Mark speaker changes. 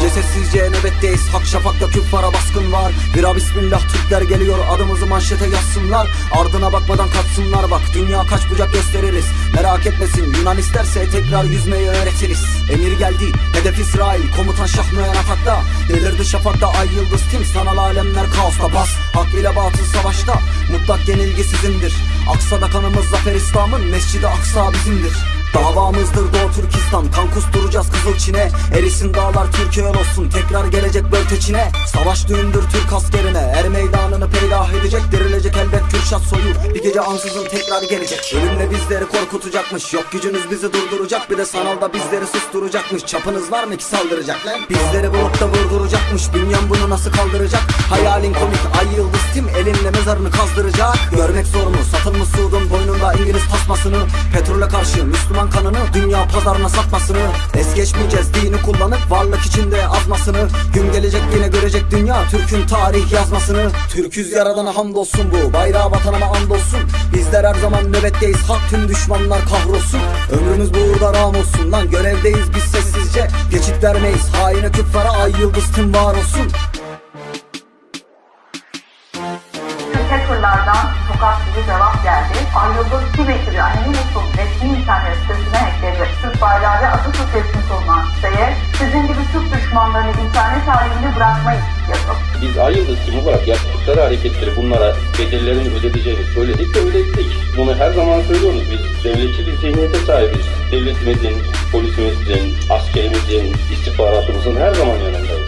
Speaker 1: Sessizce nöbetteyiz. Hak şafakta küffara baskın var. Bira bismillah Türkler geliyor. Adımızı manşete yazsınlar. Ardına bakmadan kaçsınlar bak Dünya kaç bucak gösteririz. Merak etmesin. Yunan isterse tekrar yüzmeyi öğretiriz. Emir geldi. Hedef İsrail. Komutan Şah Müen atakta. Delirdi şafakta. Ay yıldız tim. Sanal alemler kaosta. Bas. Hak ile batıl savaşta. Mutlak yenilgi sizindir. Aksada kanımız zafer İslam'ın. Mescidi Aksa bizimdir Davamızdır Doğu Türkistan. Kan kusturacağız Kızıl Çin'e. Erisin dağlar Türkiye olsun. Tekrar gelecek bölteçine Savaş düğündür Türk askerine. Er meydanını peydah edecek Dirilecek elbet Kürşat soyu Bir gece ansızın tekrar gelecek. Ölümle bizleri korkutacakmış. Yok gücünüz bizi durduracak Bir de sanalda bizleri susturacakmış. Çapınız var mı ki saldıracak lan? Bizleri bulup da vurduracakmış. Bünyan bunu nasıl kaldıracak? Hayalin komik Ay yıldız tim Elinle mezarını kazdıracak. Görmek zor mu? Satılmış Suud'un boynunda İngiliz tasmasını? Petrole karşı Müslüman kanını Dünya pazarına satmasını Es geçmeyeceğiz dini kullanıp Varlık içinde azmasını. Gün gelecek yine görecek dünya Türk'ün tarih yazmasını. Türküz yaradana hamdolsun bu Bayrağı vatanıma andolsun. Bizler her zaman nöbetteyiz Hak tüm düşmanlar kahrolsun. Ömrümüz bu uğurda ram olsun Lan görevdeyiz biz sessizce. Geçit vermeyiz Haine küffara ay yıldız tüm var olsun.
Speaker 2: Hackerlardan sokak gibi cevap geldi. Ayrıldığım Twitter yani Yunus'un resmi internet sitesine hackledi. Türk bayrağı ve Atatürk resmi olunan siteye sizin gibi Türk düşmanlarını internet halinde bırakmayız yazıp.
Speaker 3: Biz ay yıldız tim olarak yaptıkları hareketleri bunlara bedellerini ödeteceğini söyledik ve ödettik. Bunu her zaman söylüyoruz. Biz devletçi bir zihniyete sahibiz. Devletimizin, polisimizin, askerimizin, istihbaratımızın her zaman yanındayız.